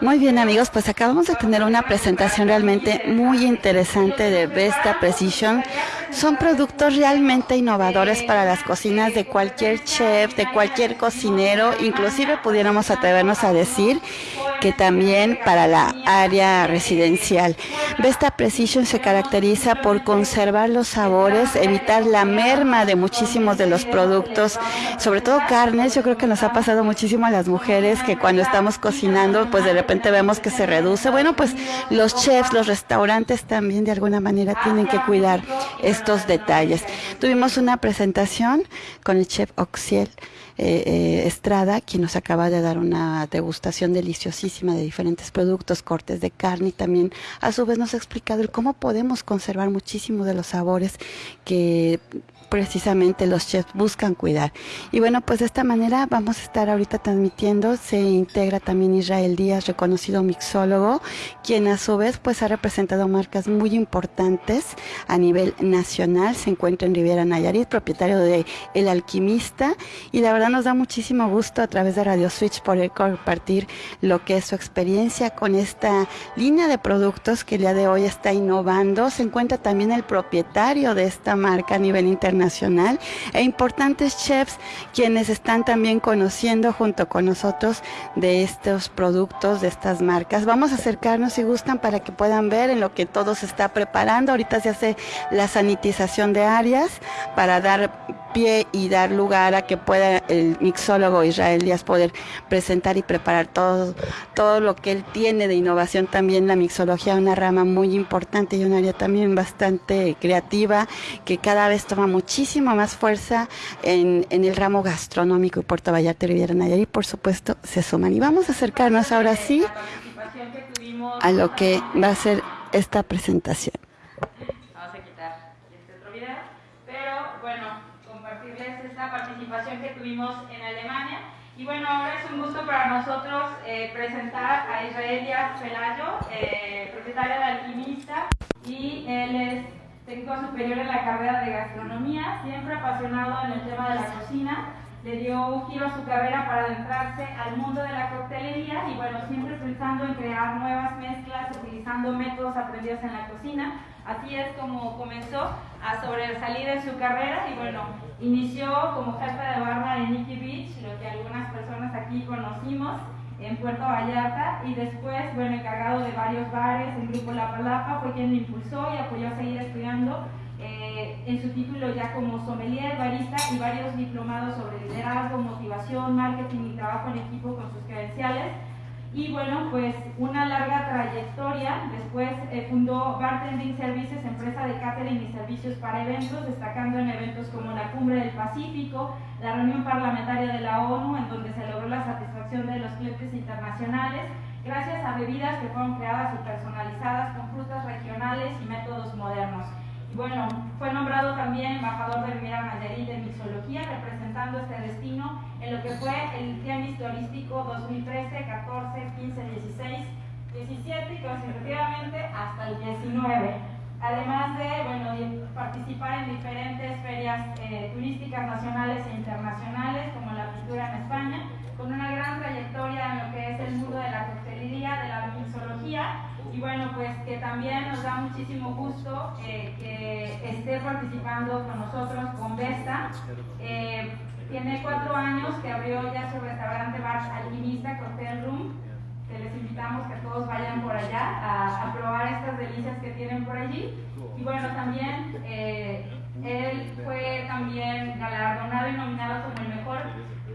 Muy bien amigos, pues acabamos de tener una presentación realmente muy interesante de Vesta Precision. Son productos realmente innovadores para las cocinas de cualquier chef, de cualquier cocinero, inclusive pudiéramos atrevernos a decir que también para la área residencial. Vesta Precision se caracteriza por conservar los sabores, evitar la merma de muchísimos de los productos, sobre todo carnes. Yo creo que nos ha pasado muchísimo a las mujeres que cuando estamos cocinando, pues de repente vemos que se reduce. Bueno, pues los chefs, los restaurantes también de alguna manera tienen que cuidar estos detalles. Tuvimos una presentación con el chef Oxiel. Eh, Estrada, quien nos acaba de dar una degustación deliciosísima de diferentes productos, cortes de carne y también a su vez nos ha explicado el cómo podemos conservar muchísimo de los sabores que precisamente los chefs buscan cuidar. Y bueno, pues de esta manera vamos a estar ahorita transmitiendo, se integra también Israel Díaz, reconocido mixólogo, quien a su vez pues ha representado marcas muy importantes a nivel nacional, se encuentra en Riviera Nayarit, propietario de El Alquimista y la verdad nos da muchísimo gusto a través de Radio Switch poder compartir lo que es su experiencia con esta línea de productos que el día de hoy está innovando. Se encuentra también el propietario de esta marca a nivel internacional nacional e importantes chefs quienes están también conociendo junto con nosotros de estos productos, de estas marcas. Vamos a acercarnos si gustan para que puedan ver en lo que todo se está preparando. Ahorita se hace la sanitización de áreas para dar pie y dar lugar a que pueda el mixólogo Israel Díaz poder presentar y preparar todo, todo lo que él tiene de innovación también la mixología, una rama muy importante y un área también bastante creativa que cada vez toma muchísima más fuerza en, en el ramo gastronómico y Puerto Vallarta Riviera Nayarit por supuesto se suman y vamos a acercarnos ahora sí a lo que va a ser esta presentación. Que tuvimos en Alemania. Y bueno, ahora es un gusto para nosotros eh, presentar a Israel Díaz Pelayo, eh, propietario de Alquimista, y él es técnico superior en la carrera de gastronomía, siempre apasionado en el tema de la cocina. Le dio un giro a su carrera para adentrarse al mundo de la coctelería y bueno, siempre pensando en crear nuevas mezclas, utilizando métodos aprendidos en la cocina. Así es como comenzó a sobresalir en su carrera y bueno, inició como jefe de barra en Nikki Beach, lo que algunas personas aquí conocimos en Puerto Vallarta y después, bueno, encargado de varios bares en Grupo La Palapa, fue quien le impulsó y apoyó a seguir estudiando eh, en su título ya como sommelier, barista y varios diplomados sobre liderazgo, motivación, marketing y trabajo en equipo con sus credenciales y bueno, pues una larga trayectoria. Después eh, fundó Bartending Services, empresa de catering y servicios para eventos, destacando en eventos como la Cumbre del Pacífico, la reunión parlamentaria de la ONU, en donde se logró la satisfacción de los clientes internacionales, gracias a bebidas que fueron creadas y personalizadas con frutas regionales y métodos modernos. Bueno, fue nombrado también embajador de Riviera Nayarit de Mixología, representando este destino en lo que fue el Tianguis Turístico 2013, 14, 15, 16, 17 y consecutivamente hasta el 19. Además de, bueno, participar en diferentes ferias eh, turísticas nacionales e internacionales, como la pintura en España, con una gran trayectoria en lo que es el mundo de la coctelería, de la mixología y bueno, pues que también nos da muchísimo gusto eh, que esté participando con nosotros con Vesta. Eh, tiene cuatro años que abrió ya su restaurante Bar Alquimista Cocktail Room, que les invitamos que todos vayan por allá a, probar estas delicias que tienen por allí. Y bueno, también eh, él fue también galardonado y nominado como el mejor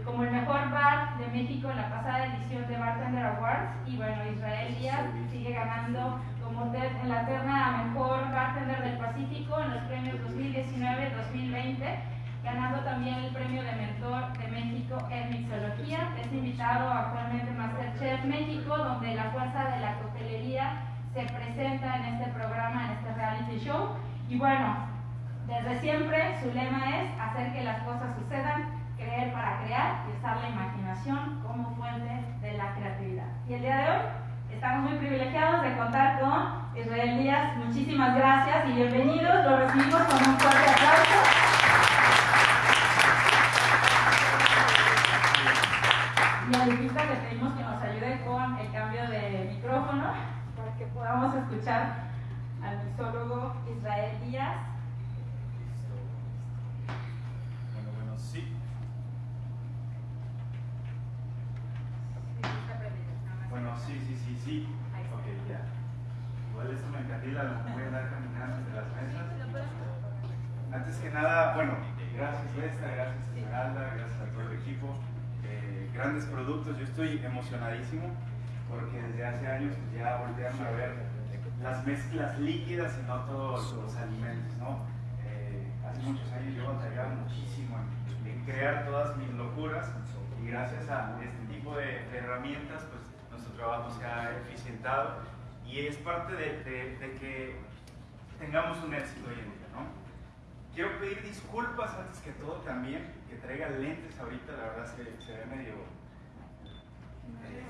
como el mejor bar de México en la pasada edición de Bartender Awards y bueno, Israel Díaz sigue ganando en la terna mejor bartender del Pacífico en los premios 2019-2020 ganando también el premio de mentor de México en mixología. Es invitado actualmente Masterchef México, donde la fuerza de la coctelería se presenta en este programa, en este reality show. Y bueno, desde siempre su lema es hacer que las cosas sucedan creer para crear y usar la imaginación como fuente de la creatividad. Y el día de hoy estamos muy privilegiados de contar con Israel Díaz. Muchísimas gracias y bienvenidos. Lo recibimos con un fuerte aplauso. Y a Lupita le pedimos que nos ayude con el cambio de micrófono para que podamos escuchar al mixólogo Israel Díaz. Bueno, bueno, sí. Bueno, sí, sí, sí, sí. Ok, ya. Igual eso me encantila, lo voy a andar caminando entre las mesas. Antes que nada, bueno, gracias Lesta, gracias Esmeralda, gracias a todo el equipo. Eh, grandes productos, yo estoy emocionadísimo porque desde hace años pues, ya voltean a ver las mezclas líquidas y no todos los alimentos, ¿no? Eh, hace muchos años yo batallaba muchísimo en, en, crear todas mis locuras y gracias a este tipo de, de herramientas, pues nuestro trabajo se ha eficientado y es parte de, de, de que tengamos un éxito hoy en día, ¿no? Quiero pedir disculpas antes que todo también, que traiga lentes ahorita, la verdad se, se ve medio eh,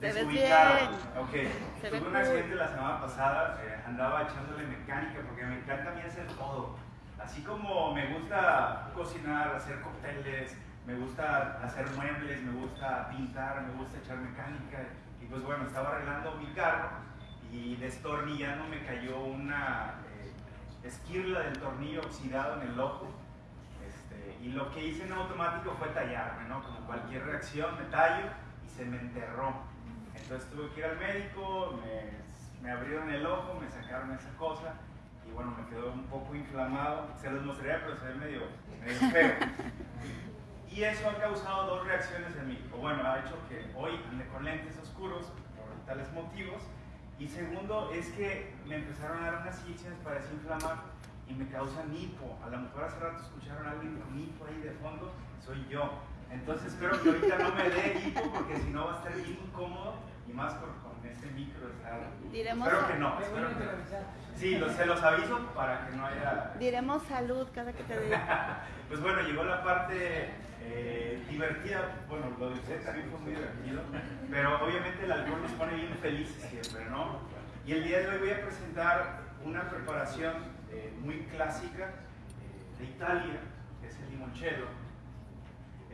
desubicado. Ok, Se tuve ve un cool. accidente la semana pasada, eh, andaba echándole mecánica porque me encanta a mí hacer todo. Así como me gusta cocinar, hacer cócteles, me gusta hacer muebles, me gusta pintar, me gusta echar mecánica. Y pues bueno, estaba arreglando mi carro y destornillando me cayó una eh, esquirla del tornillo oxidado en el ojo. Este, y lo que hice en automático fue tallarme, ¿no? Como cualquier reacción, me tallo se me enterró. Entonces tuve que ir al médico, me, me abrieron el ojo, me sacaron esa cosa y bueno, me quedó un poco inflamado. Se los mostraría, pero se ve medio, medio feo. Y eso ha causado dos reacciones en mí. O bueno, ha hecho que hoy ande con lentes oscuros por tales motivos. Y segundo, es que me empezaron a dar unas inyecciones para desinflamar y me causan hipo. A lo mejor hace rato escucharon a alguien con hipo ahí de fondo, soy yo. Entonces espero que ahorita no me dé hipo porque si no va a estar bien incómodo y más por, con este micro. Diremos, Espero que no, espero que. Sí, los, se los aviso para que no haya diremos salud cada que te diga. pues bueno, llegó la parte eh, divertida, bueno, lo de usted también fue muy divertido, pero obviamente el alcohol nos pone bien felices siempre, ¿no? Y el día de hoy voy a presentar una preparación eh, muy clásica eh, de Italia, que es el limoncello.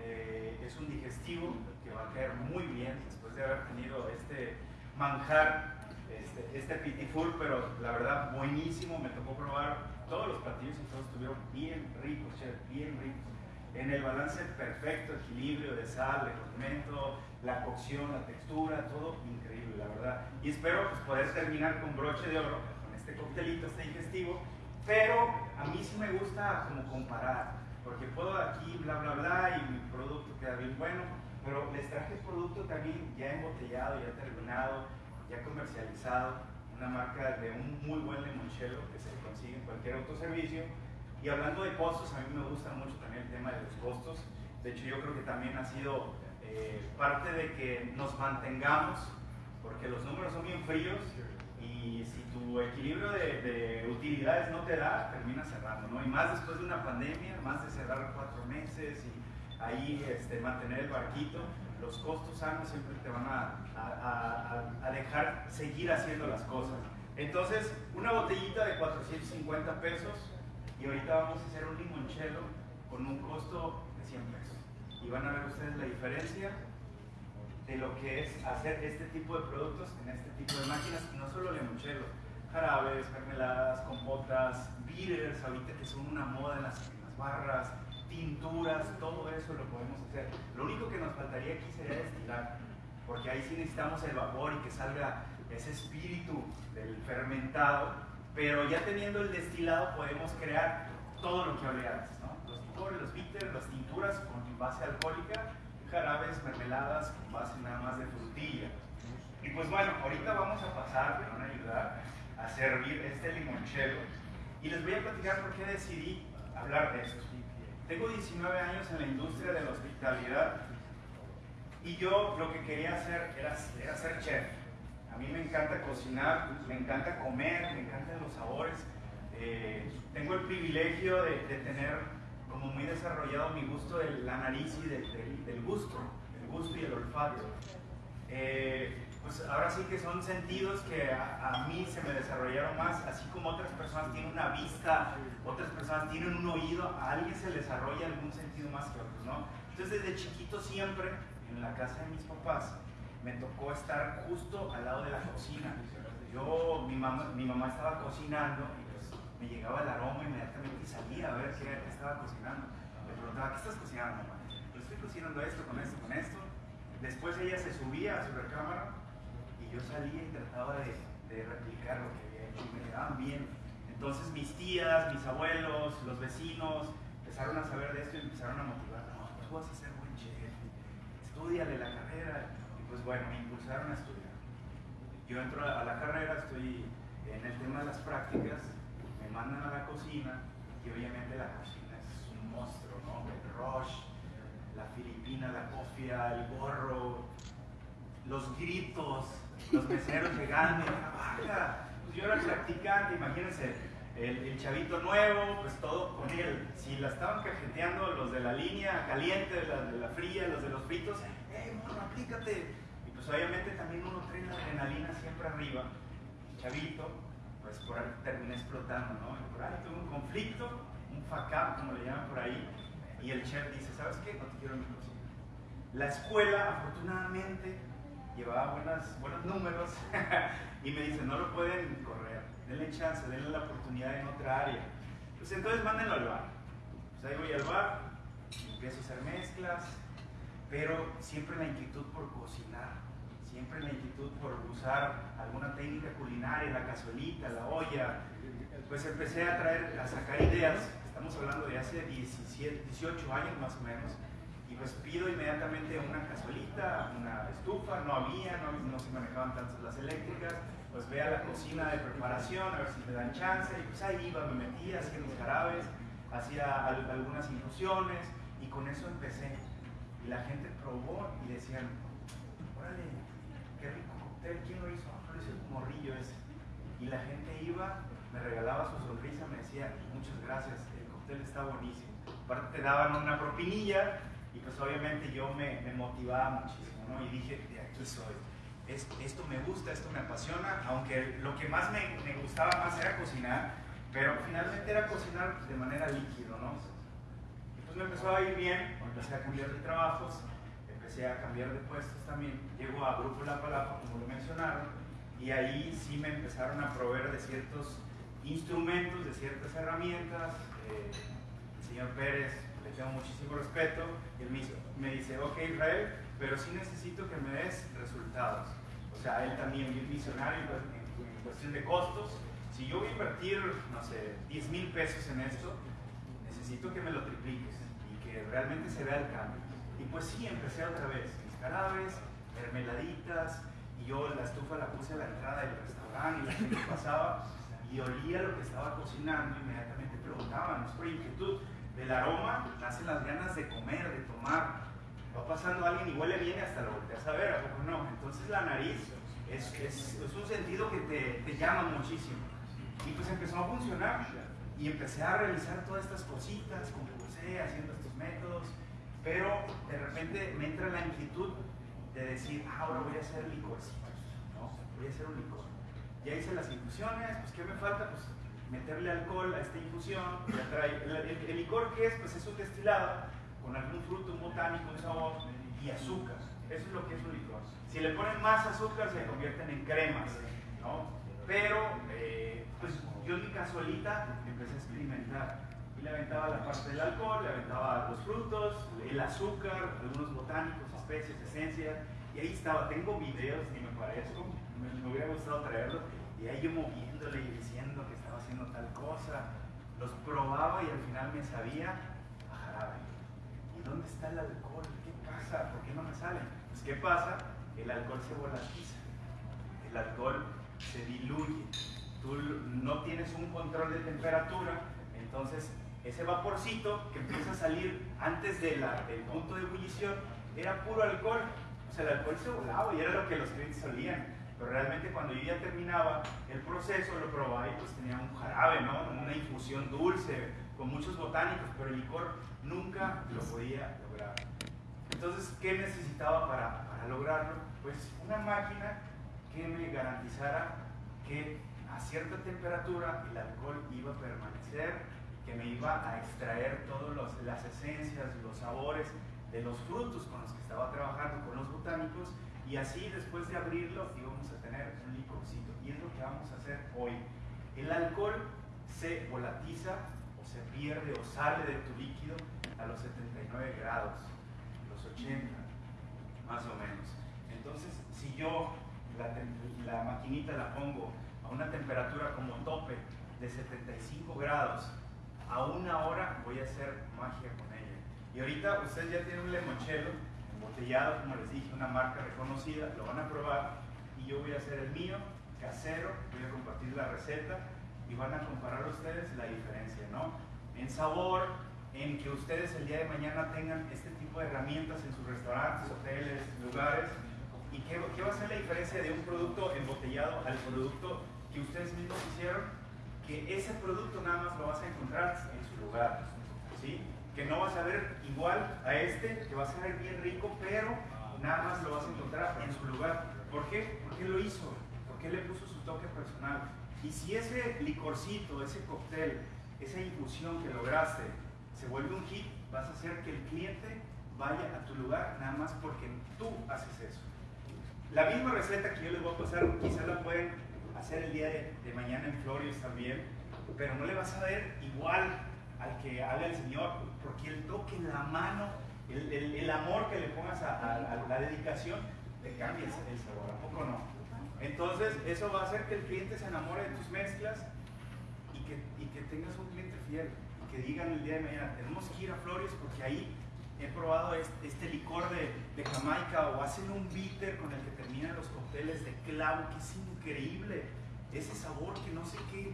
Eh, es un digestivo que va a caer muy bien después de haber tenido este manjar este, este pitiful, pero la verdad buenísimo, me tocó probar todos los platillos y todos estuvieron bien ricos, chef, bien ricos. En el balance perfecto, equilibrio de sal, de condimento, la cocción, la textura, todo increíble, la verdad. Y espero pues, poder terminar con broche de oro, con este coctelito, este digestivo, pero a mí sí me gusta como comparar, porque puedo aquí bla bla bla y mi producto queda bien bueno, pero les traje el producto también ya embotellado, ya terminado, ya comercializado, una marca de un muy buen limoncello que se consigue en cualquier autoservicio. Y hablando de costos, a mí me gusta mucho también el tema de los costos. De hecho, yo creo que también ha sido eh, parte de que nos mantengamos, porque los números son bien fríos y si tu equilibrio de, de utilidades no te da, terminas cerrando, ¿no? Y más después de una pandemia, más de cerrar cuatro meses y ahí este, mantener el barquito, los costos sanos siempre te van a, a, a, a, dejar seguir haciendo las cosas. Entonces, una botellita de 450 pesos y ahorita vamos a hacer un limoncello con un costo de 100 pesos. Y van a ver ustedes la diferencia de lo que es hacer este tipo de productos en este tipo de máquinas, y no solo limoncello, jarabes, mermeladas, compotas, bitters, ahorita que son una moda en las, en las barras, tinturas, todo eso lo podemos hacer. Lo único que nos faltaría aquí sería destilar, porque ahí sí necesitamos el vapor y que salga ese espíritu del fermentado, pero ya teniendo el destilado podemos crear todo lo que hablé antes, ¿no? Los licores, los bitters, las tinturas con base alcohólica, jarabes, mermeladas con base nada más de frutilla. Y pues bueno, ahorita vamos a pasar, me van a ayudar a servir este limoncello y les voy a platicar por qué decidí hablar de esto. Tengo 19 años en la industria de la hospitalidad y yo lo que quería hacer era, era ser chef. A mí me encanta cocinar, me encanta comer, me encantan los sabores. Eh, tengo el privilegio de, de, tener como muy desarrollado mi gusto de la nariz y de, de, del gusto, el gusto y el olfato. Eh, pues ahora sí que son sentidos que a, a, mí se me desarrollaron más, así como otras personas tienen una vista, otras personas tienen un oído, a alguien se desarrolla algún sentido más que otros, ¿no? Entonces desde chiquito siempre, en la casa de mis papás, me tocó estar justo al lado de la cocina. Yo, mi mamá, mi mamá estaba cocinando me llegaba el aroma inmediatamente y salía a ver qué, estaba cocinando. Le preguntaba, ¿qué estás cocinando, mamá? Pues estoy cocinando esto, con esto, con esto. Después ella se subía a su recámara y yo salía y trataba de, de replicar lo que había hecho y me quedaban bien. Entonces mis tías, mis abuelos, los vecinos empezaron a saber de esto y empezaron a motivar. No, tú vas a ser buen chef, estudiale la carrera. Y pues bueno, me impulsaron a estudiar yo entro a la carrera, estoy en el tema de las prácticas, mandan a la cocina y obviamente la cocina es un monstruo, ¿no? El rush, la filipina, la cofia, el gorro, los gritos, los meseros llegando, trabaja. Pues yo era practicante, imagínense, el, chavito nuevo, pues todo con él. Si la estaban cajeteando los de la línea caliente, los de la fría, los de los fritos, ¡eh, bueno, aplícate! pues obviamente también uno trae la adrenalina siempre arriba, chavito, pues por ahí termina explotando, ¿no? Por ahí tuve un conflicto, un fuck como le llaman por ahí, y el chef dice, ¿sabes qué? No te quiero en mi cocina. La escuela, afortunadamente, llevaba buenas, buenos números y me dice, no lo pueden correr, denle chance, denle la oportunidad en otra área. Pues entonces mándenlo al bar. Pues ahí voy al bar, empiezo a hacer mezclas, pero siempre la inquietud por cocinar siempre la inquietud por usar alguna técnica culinaria, la cazuelita, la olla, pues empecé a traer, a sacar ideas, estamos hablando de hace 17, 18 años más o menos, y pues pido inmediatamente una cazuelita, una estufa, no había, no, se manejaban tantas las eléctricas, pues ve a la cocina de preparación, a ver si me dan chance, y pues ahí iba, me metía, hacía los jarabes, hacía algunas infusiones, y con eso empecé. Y la gente probó y decían, órale, ¿quién lo hizo? Lo hizo el morrillo ese. Y la gente iba, me regalaba su sonrisa, me decía, muchas gracias, el cóctel está buenísimo. Aparte te daban una propinilla y pues obviamente yo me, me motivaba muchísimo, ¿no? Y dije, de aquí soy. esto me gusta, esto me apasiona, aunque lo que más me, me, gustaba más era cocinar, pero finalmente era cocinar de manera líquida, ¿no? Y pues me empezó a ir bien, empecé a cambiar de trabajos empecé a cambiar de puestos también. Llego a Grupo La Palapa, como lo mencionaron, y ahí sí me empezaron a proveer de ciertos instrumentos, de ciertas herramientas. Eh, el señor Pérez, le tengo muchísimo respeto, y él me dice, ok Israel, pero sí necesito que me des resultados. O sea, él también bien visionario en cuestión de costos. Si yo voy a invertir, no sé, 10 mil pesos en esto, necesito que me lo tripliques y que realmente se vea el cambio. Y pues sí, empecé otra vez, mis carabes, mermeladitas, y yo la estufa la puse a la entrada del restaurante y la gente pasaba y olía lo que estaba cocinando, inmediatamente preguntaban, es por inquietud, del aroma nacen las ganas de comer, de tomar. Va pasando alguien y huele bien hasta lo volteas a ver, ¿a poco no? Entonces la nariz es, es, es un sentido que te, te llama muchísimo. Y pues empezó a funcionar y empecé a realizar todas estas cositas, como haciendo estos métodos pero de repente me entra la inquietud de decir, ah, ahora voy a hacer licorcitos, ¿no? Voy a hacer un licor. Ya hice las infusiones, pues ¿qué me falta? Pues meterle alcohol a esta infusión. El, licor que es, pues es un destilado con algún fruto, un botánico, un sabor y azúcar. Eso es lo que es un licor. Si le ponen más azúcar se convierten en cremas, ¿no? Pero, eh, pues yo en mi casualita empecé a experimentar le aventaba la parte del alcohol, le aventaba los frutos, el azúcar, algunos botánicos, especies, esencias, y ahí estaba, tengo videos, ni me parezco, me, hubiera gustado traerlos, y ahí yo moviéndole y diciendo que estaba haciendo tal cosa, los probaba y al final me sabía a jarabe. ¿Y dónde está el alcohol? ¿Qué pasa? ¿Por qué no me sale? Pues ¿qué pasa? El alcohol se volatiza, el alcohol se diluye, tú no tienes un control de temperatura, entonces ese vaporcito que empieza a salir antes del punto de ebullición era puro alcohol. O sea, el alcohol se volaba y era lo que los clientes olían. Pero realmente cuando yo ya terminaba el proceso, lo probaba y pues tenía un jarabe, ¿no? Una infusión dulce, con muchos botánicos, pero el licor nunca lo podía lograr. Entonces, ¿qué necesitaba para, para lograrlo? Pues una máquina que me garantizara que a cierta temperatura el alcohol iba a permanecer que me iba a extraer todas las esencias, los sabores de los frutos con los que estaba trabajando con los botánicos Y así después de abrirlo íbamos a tener un licorcito. Y es lo que vamos a hacer hoy. El alcohol se volatiza o se pierde o sale de tu líquido a los 79 grados, los 80 más o menos. Entonces, si yo la, la maquinita la pongo a una temperatura como tope de 75 grados a una hora, voy a hacer magia con ella. Y ahorita ustedes ya tienen un limoncello embotellado, como les dije, una marca reconocida, lo van a probar y yo voy a hacer el mío, casero, voy a compartir la receta y van a comparar ustedes la diferencia, ¿no? En sabor, en que ustedes el día de mañana tengan este tipo de herramientas en sus restaurantes, hoteles, lugares. ¿Y qué, qué va a ser la diferencia de un producto embotellado al producto que ustedes mismos hicieron? Que ese producto nada más lo vas a encontrar en su lugar, ¿sí? Que no vas a ver igual a este, que va a ser bien rico, pero nada más lo vas a encontrar en su lugar. ¿Por qué? Porque lo hizo, porque le puso su toque personal. Y si ese licorcito, ese cóctel, esa infusión que lograste se vuelve un hit, vas a hacer que el cliente vaya a tu lugar nada más porque tú haces eso. La misma receta que yo les voy a pasar, quizás la pueden hacer el día de, mañana en Flores también, pero no le vas a ver igual al que haga el Señor, porque el toque, la mano, el, el, amor que le pongas a, a, la dedicación, te cambia el, sabor, ¿a poco no? Entonces, eso va a hacer que el cliente se enamore de tus mezclas y que, y que tengas un cliente fiel que digan el día de mañana, tenemos que ir a Flores porque ahí he probado este, este licor de, de, Jamaica o hacen un bitter con el que terminan los cócteles de clavo, que es increíble. Ese sabor que no sé qué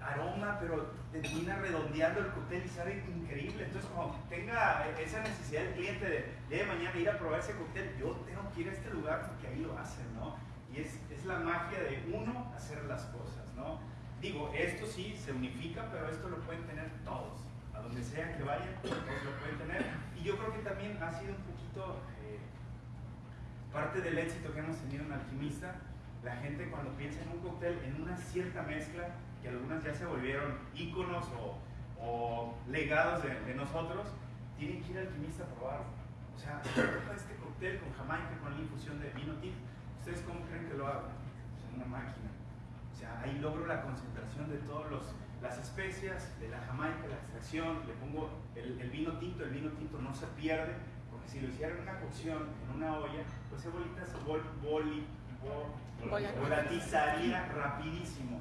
aroma, pero termina redondeando el cóctel y sabe increíble. Entonces, cuando tenga esa necesidad del cliente de, de mañana ir a probar ese cóctel, yo tengo que ir a este lugar porque ahí lo hacen, ¿no? Y es, es la magia de uno hacer las cosas, ¿no? Digo, esto sí se unifica, pero esto lo pueden tener todos. A donde sea que vayan, todos lo pueden tener. Y yo creo que también ha sido un poquito parte del éxito que hemos tenido en Alquimista. La gente cuando piensa en un cóctel, en una cierta mezcla, que algunas ya se volvieron íconos o, legados de, nosotros, tienen que ir al alquimista a probarlo. O sea, este cóctel con Jamaica, con la infusión de vino tinto, ¿ustedes cómo creen que lo hago? En una máquina o sea, ahí logro la concentración de todas las especias, de la jamaica, la extracción, le pongo el, vino tinto, el vino tinto no se pierde, si lo hiciera en una cocción, en una olla, pues esa bolita se vol, boli, volatizaría rapidísimo.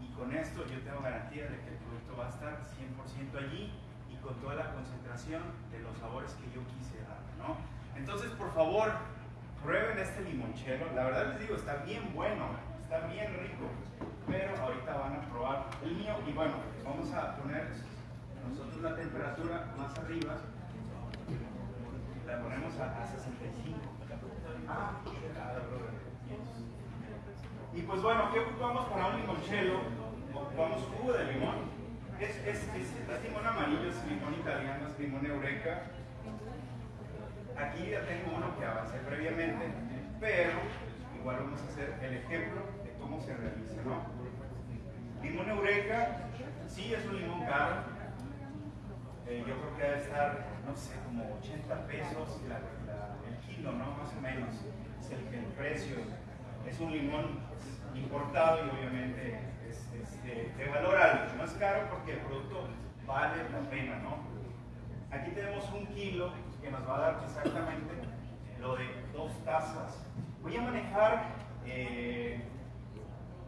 Y con esto yo tengo garantía de que el producto va a estar 100% allí y con toda la concentración de los sabores que yo quise dar, ¿no? Entonces, por favor, prueben este limonchero. La verdad les digo, está bien bueno, está bien rico pero ahorita van a probar el mío y bueno, vamos a poner nosotros la temperatura más arriba, la ponemos a, 65. y pues bueno, ¿qué ocupamos para un limoncello? Ocupamos jugo de limón. Es, es, es, limón amarillo, es limón italiano, es limón eureka. Aquí ya tengo uno que avancé previamente, pero igual vamos a hacer el ejemplo cómo se realiza, ¿no? Limón Eureka, sí es un limón caro. Eh, yo creo que debe estar, no sé, como 80 pesos el kilo, ¿no? Más o menos. Es el, precio. Es un limón importado y obviamente es, de, valor alto. No es caro porque el producto vale la pena, ¿no? Aquí tenemos un kilo que nos va a dar exactamente lo de dos tazas. Voy a manejar eh,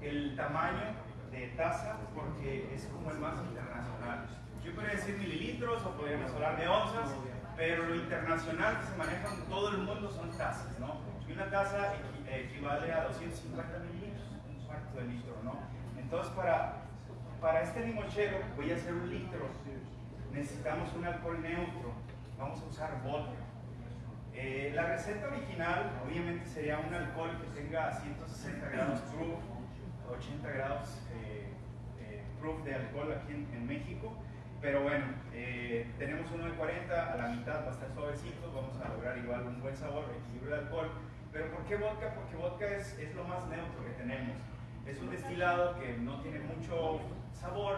el tamaño de taza porque es como el más internacional. Yo podría decir mililitros o podríamos hablar de onzas, pero lo internacional que se maneja en todo el mundo son tazas, ¿no? Y una taza equivale a 250 mililitros, un cuarto de litro, ¿no? Entonces, para, para este limonchero voy a hacer un litro. Necesitamos un alcohol neutro. Vamos a usar vodka. Eh, la receta original, obviamente, sería un alcohol que tenga 160 grados proof 80 grados eh, eh, proof de alcohol aquí en, México. Pero bueno, eh, tenemos uno de 40, a la mitad va a estar suavecito, vamos a lograr igual un buen sabor, equilibrio de alcohol. Pero ¿por qué vodka? Porque vodka es, es lo más neutro que tenemos. Es un destilado que no tiene mucho sabor,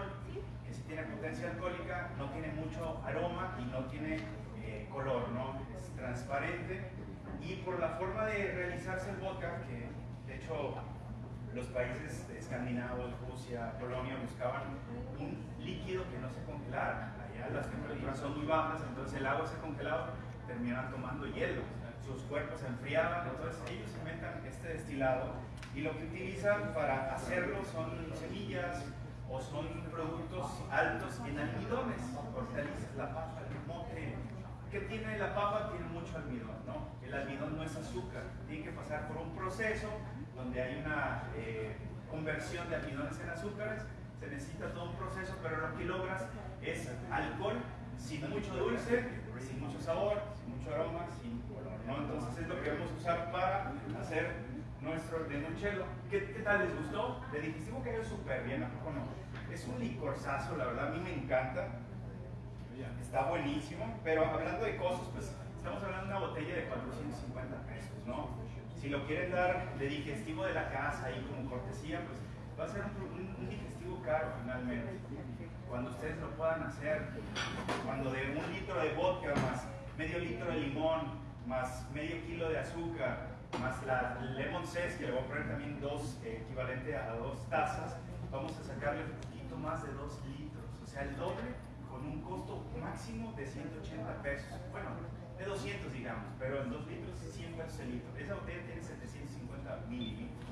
que sí tiene potencia alcohólica, no tiene mucho aroma y no tiene color, ¿no? Es transparente Y por la forma de realizarse el vodka, que de hecho los países escandinavos, Rusia, Polonia, buscaban un líquido que no se congelara. Allá las temperaturas son muy bajas, entonces el agua se congelaba, terminaban tomando hielo. Sus cuerpos se enfriaban, entonces ellos inventan este destilado y lo que utilizan para hacerlo son semillas o son productos altos en almidones, hortalizas, la papa, el mote. ¿Qué tiene la papa? Tiene mucho almidón, ¿no? El almidón no es azúcar, pasar por un proceso donde hay una eh, conversión de almidones en azúcares, se necesita todo un proceso, pero lo que logras es alcohol sin mucho dulce, sin mucho sabor, sin mucho aroma, sin color. Entonces es lo que vamos a usar para hacer nuestro limoncello. ¿Qué, ¿Qué tal les gustó? Le dijimos que es súper bien, ¿a poco no? Es un licorzazo, la verdad a mí me encanta. Está buenísimo, pero hablando de costos, pues estamos hablando de una botella de 450 pesos, ¿no? Si lo quieren dar de digestivo de la casa y como cortesía, pues va a ser un, un digestivo caro finalmente. Cuando ustedes lo puedan hacer, cuando de un litro de vodka más medio litro de limón, más medio kilo de azúcar, más la lemon zest, que le voy a poner también dos, eh, equivalente a dos tazas, vamos a sacarle un poquito más de dos litros, o sea, el doble con un costo máximo de 180 pesos. Bueno, de 200 digamos, pero en 2 litros 100 pesos el litro. Esa botella tiene 750 mililitros,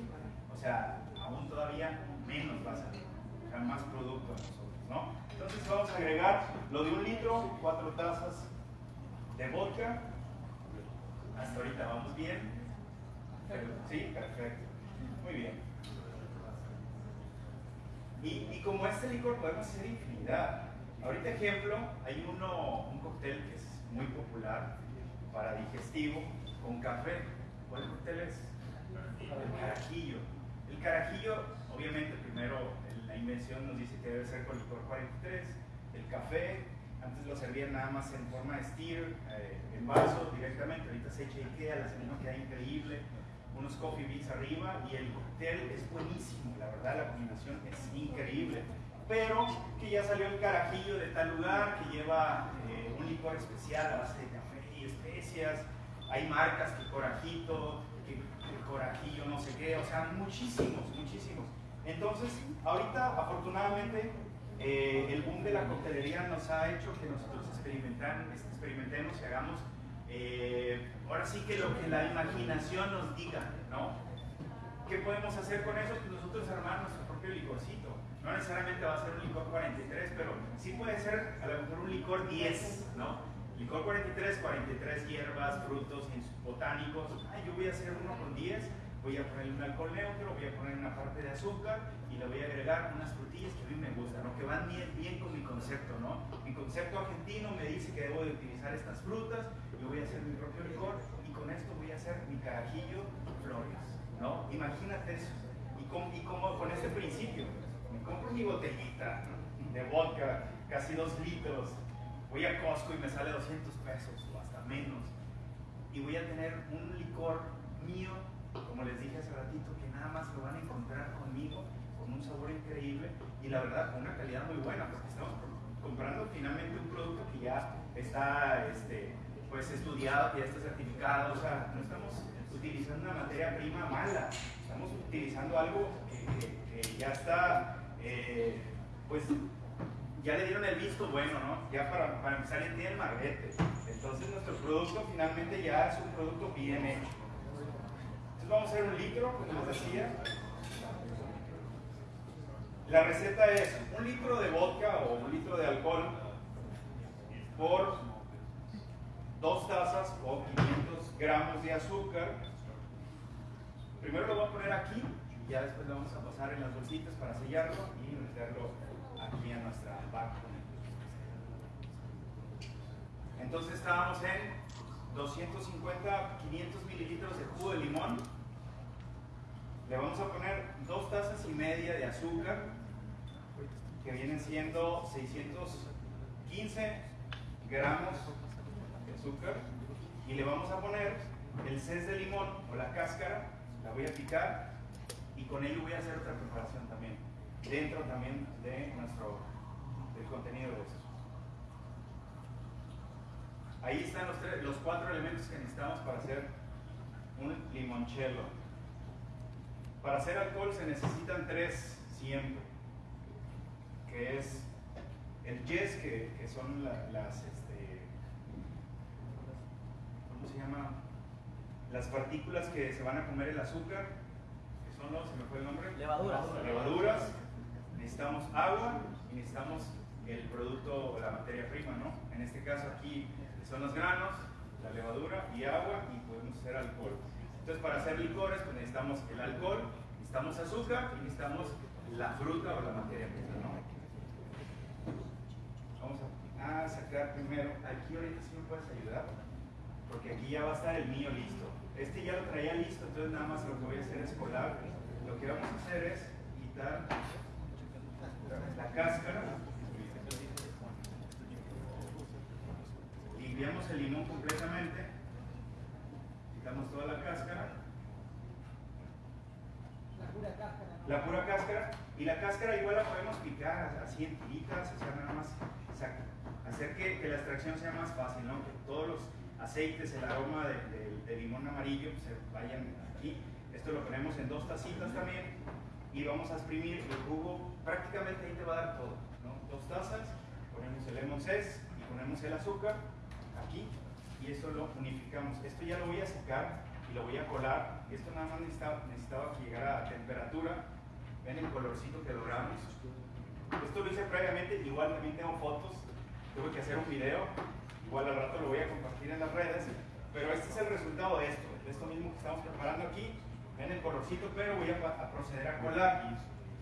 o sea, aún todavía menos va a salir, o sea, más producto a nosotros, ¿no? Entonces vamos a agregar lo de un litro, cuatro tazas de vodka. Hasta ahorita vamos bien. Sí, perfecto. Muy bien. Y, y como este licor podemos hacer infinidad. Ahorita ejemplo, hay uno, un cóctel que es muy popular para digestivo con café. ¿Cuál cóctel es? El carajillo. El carajillo, obviamente, primero la invención nos dice que debe ser con licor 43. El café, antes lo servían nada más en forma de steer, eh, en vaso directamente. Ahorita se echa Ikea, la semilla queda increíble. Unos coffee beans arriba y el cóctel es buenísimo. La verdad, la combinación es increíble pero que ya salió el carajillo de tal lugar que lleva eh, licor especial a base de café y especias. Hay marcas que corajito, que, que, corajillo no sé qué, o sea, muchísimos, muchísimos. Entonces, ahorita afortunadamente eh, el boom de la coctelería nos ha hecho que nosotros experimentemos y hagamos eh, ahora sí que lo que la imaginación nos diga, ¿no? ¿Qué podemos hacer con eso? Pues nosotros armar nuestro propio licorcito. No necesariamente va a ser un licor 43, pero sí puede ser a lo mejor un licor 10, ¿no? Licor 43, 43 hierbas, frutos botánicos. Ay, yo voy a hacer uno con 10, voy a ponerle un alcohol neutro, voy a poner una parte de azúcar y le voy a agregar unas frutillas que a mí me gustan, ¿no? que van bien, bien con mi concepto. ¿no? Mi concepto argentino me dice que debo de utilizar estas frutas, yo voy a hacer mi propio licor y con esto voy a hacer mi carajillo flores. ¿no? Imagínate eso. Y, con, y como con este principio, me compro mi botellita de vodka, casi dos litros, voy a Costco y me sale 200 pesos o hasta menos. Y voy a tener un licor mío, como les dije hace ratito, que nada más lo van a encontrar conmigo, con un sabor increíble y la verdad con una calidad muy buena, porque estamos comprando finalmente un producto que ya está este, pues estudiado, que ya está certificado, o sea, no estamos utilizando una materia prima mala, estamos utilizando algo que, ya está, eh, pues ya le dieron el visto bueno, ¿no? Ya para, para empezar ya tiene el marbete. Entonces nuestro producto finalmente ya es un producto bien hecho. Entonces vamos a hacer un litro, como les decía. La receta es un litro de vodka o un litro de alcohol por dos tazas o 500 gramos de azúcar. Primero lo voy a poner aquí ya después lo vamos a pasar en las bolsitas para sellarlo y meterlo aquí a nuestra vaca. Entonces estábamos en 250, 500 mililitros de jugo de limón. Le vamos a poner dos tazas y media de azúcar, que vienen siendo 615 gramos de azúcar. Y le vamos a poner el cés de limón o la cáscara, la voy a picar y con ello voy a hacer otra preparación también dentro también de nuestro del contenido de esto. Ahí están los, tres, los cuatro elementos que necesitamos para hacer un limoncello. Para hacer alcohol se necesitan tres siempre, que es el yes, que, son las, este, ¿cómo se llama? Las partículas que se van a comer el azúcar, que son los, se me fue el nombre. Levaduras. Levaduras. Necesitamos agua y necesitamos el producto, o la materia prima, ¿no? En este caso aquí son los granos, la levadura y agua y podemos hacer alcohol. Entonces para hacer licores pues necesitamos el alcohol, necesitamos azúcar y necesitamos la fruta o la materia prima, ¿no? Vamos a, sacar primero, aquí ahorita sí me puedes ayudar, porque aquí ya va a estar el mío listo. Este ya lo traía listo, entonces nada más lo que voy a hacer es colar. Lo que vamos a hacer es quitar la cáscara limpiamos el limón completamente, quitamos toda la cáscara. La pura cáscara. La pura cáscara. Y la cáscara igual la podemos picar así en tiritas, o sea, nada más hacer que, la extracción sea más fácil, ¿no? Que todos los aceites, el aroma de, limón amarillo se vayan aquí. Esto lo ponemos en dos tacitas también y vamos a exprimir el jugo, prácticamente ahí te va a dar todo, ¿no? Dos tazas, ponemos el lemon zest y ponemos el azúcar aquí y esto lo unificamos. Esto ya lo voy a secar y lo voy a colar. Esto nada más necesitaba, necesitaba que llegara a temperatura. Ven el colorcito que logramos. Esto lo hice previamente, igual también tengo fotos. Tuve que hacer un video, igual al rato lo voy a compartir en las redes. Pero este es el resultado de esto, de esto mismo que estamos preparando aquí. Ven el colorcito, pero voy a, a proceder a colar.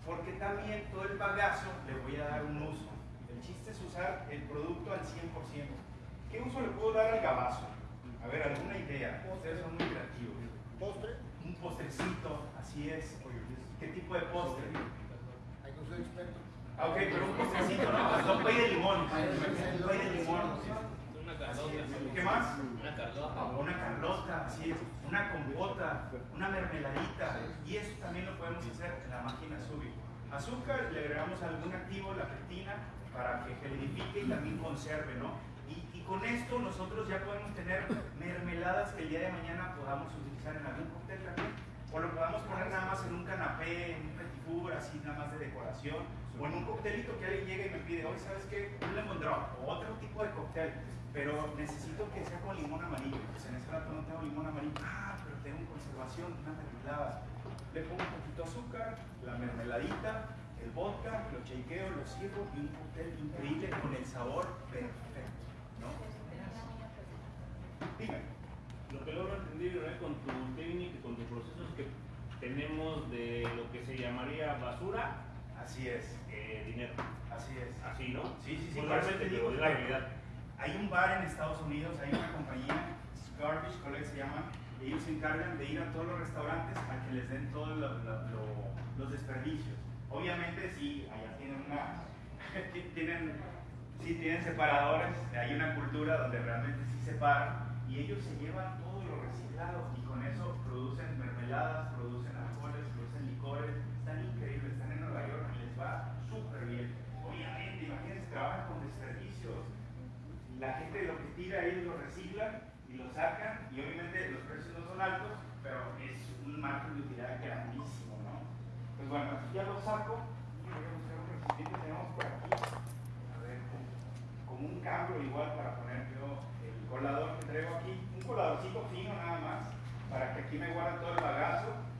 Porque también todo el bagazo le voy a dar un uso. El chiste es usar el producto al 100%. ¿Qué uso le puedo dar al gabazo? A ver, alguna idea. Ustedes son muy creativos. ¿Postre? Un postrecito, así es. ¿Qué tipo de postre? Hay que experto. Ah, ok, pero un postrecito, ¿no? Un pay de limón. Un pay de limón. Carlota. ¿Qué más? Una carlota. Una carlota, así es. Una compota, una mermeladita. Y eso también lo podemos hacer en la máquina Subi. Azúcar, le agregamos algún activo, la pectina, para que gelidifique y también conserve, ¿no? con esto nosotros ya podemos tener mermeladas que el día de mañana podamos utilizar en algún cóctel también. O lo podamos poner nada más en un canapé, en un petit así nada más de decoración. O en un coctelito que alguien llegue y me pide, hoy sabes qué, un lemon drop o otro tipo de cóctel. Pero necesito que sea con limón amarillo. Pues en este rato no tengo limón amarillo. Ah, pero tengo conservación, una mermelada. Le pongo un poquito de azúcar, la mermeladita, el vodka, lo chequeo, lo sirvo y un cóctel increíble con el sabor perfecto. Lo que logro entender con tu técnica y con tus procesos que tenemos de lo que se llamaría basura. Así es. Eh, dinero. Así es. Así, ¿no? Sí, sí, sí. Pues realmente digo, es la realidad. Hay un bar en Estados Unidos, hay una compañía, Garbage Collect se llama, ellos se encargan de ir a todos los restaurantes a que les den todos los desperdicios. Obviamente sí, allá tienen una, tienen sí tienen separadores, hay una cultura donde realmente sí separan y ellos se llevan todo lo reciclado y con eso producen mermeladas, producen alcoholes, producen licores, están increíbles, están en Nueva York y les va súper bien. Obviamente, imagínense, trabajan con desperdicios. La gente lo que tira ellos lo reciclan y lo sacan y obviamente los precios no son altos, pero es un margen de utilidad grandísimo, ¿no? Pues bueno, aquí ya lo saco y voy a buscar un recipiente que tenemos por aquí como un cambio igual para poner yo el colador que traigo aquí, un coladorcito fino nada más, para que aquí me guarde todo el bagazo.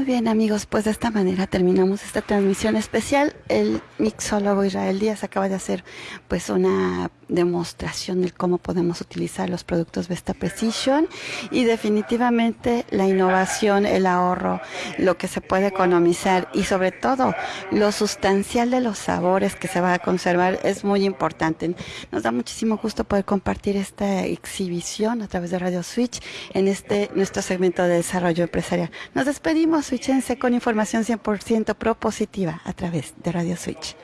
Muy bien amigos, pues de esta manera terminamos esta transmisión especial. El mixólogo Israel Díaz acaba de hacer pues una demostración de cómo podemos utilizar los productos Vesta Precision y definitivamente la innovación, el ahorro, lo que se puede economizar y sobre todo lo sustancial de los sabores que se va a conservar es muy importante. Nos da muchísimo gusto poder compartir esta exhibición a través de Radio Switch en este nuestro segmento de desarrollo empresarial. Nos despedimos, switchense con información 100% propositiva a través de Radio Switch.